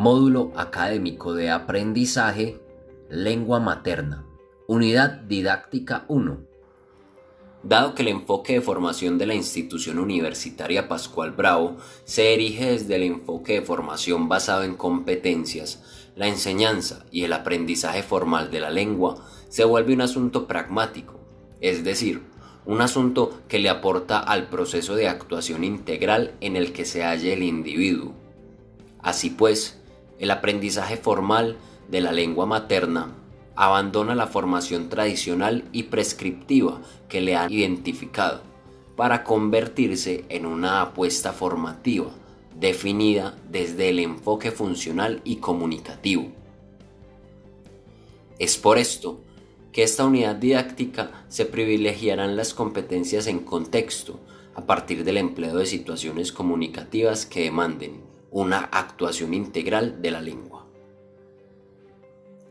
Módulo Académico de Aprendizaje Lengua Materna. Unidad Didáctica 1. Dado que el enfoque de formación de la institución universitaria Pascual Bravo se erige desde el enfoque de formación basado en competencias, la enseñanza y el aprendizaje formal de la lengua se vuelve un asunto pragmático, es decir, un asunto que le aporta al proceso de actuación integral en el que se halle el individuo. Así pues, el aprendizaje formal de la lengua materna abandona la formación tradicional y prescriptiva que le han identificado para convertirse en una apuesta formativa definida desde el enfoque funcional y comunicativo. Es por esto que esta unidad didáctica se privilegiarán las competencias en contexto a partir del empleo de situaciones comunicativas que demanden una actuación integral de la lengua.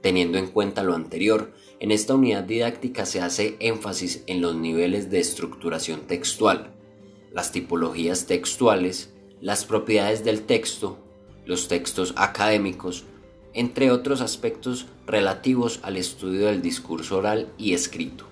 Teniendo en cuenta lo anterior, en esta unidad didáctica se hace énfasis en los niveles de estructuración textual, las tipologías textuales, las propiedades del texto, los textos académicos, entre otros aspectos relativos al estudio del discurso oral y escrito.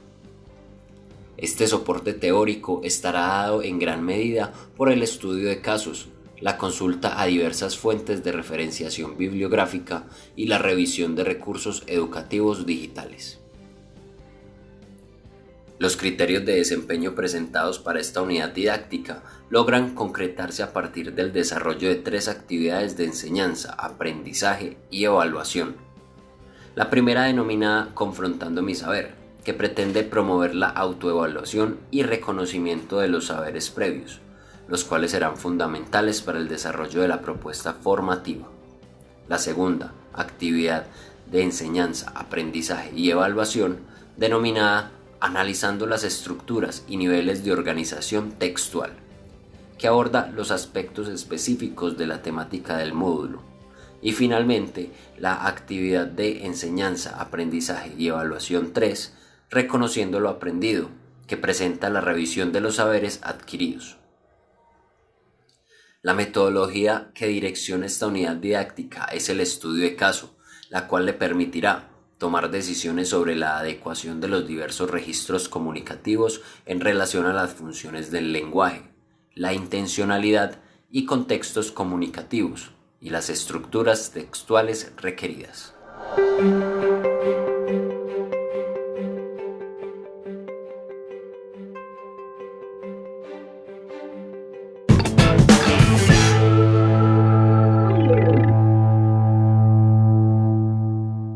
Este soporte teórico estará dado en gran medida por el estudio de casos, la consulta a diversas fuentes de referenciación bibliográfica y la revisión de recursos educativos digitales. Los criterios de desempeño presentados para esta unidad didáctica logran concretarse a partir del desarrollo de tres actividades de enseñanza, aprendizaje y evaluación. La primera denominada Confrontando mi saber, que pretende promover la autoevaluación y reconocimiento de los saberes previos los cuales serán fundamentales para el desarrollo de la propuesta formativa. La segunda, actividad de enseñanza, aprendizaje y evaluación, denominada Analizando las estructuras y niveles de organización textual, que aborda los aspectos específicos de la temática del módulo. Y finalmente, la actividad de enseñanza, aprendizaje y evaluación 3, reconociendo lo aprendido, que presenta la revisión de los saberes adquiridos. La metodología que direcciona esta unidad didáctica es el estudio de caso, la cual le permitirá tomar decisiones sobre la adecuación de los diversos registros comunicativos en relación a las funciones del lenguaje, la intencionalidad y contextos comunicativos y las estructuras textuales requeridas.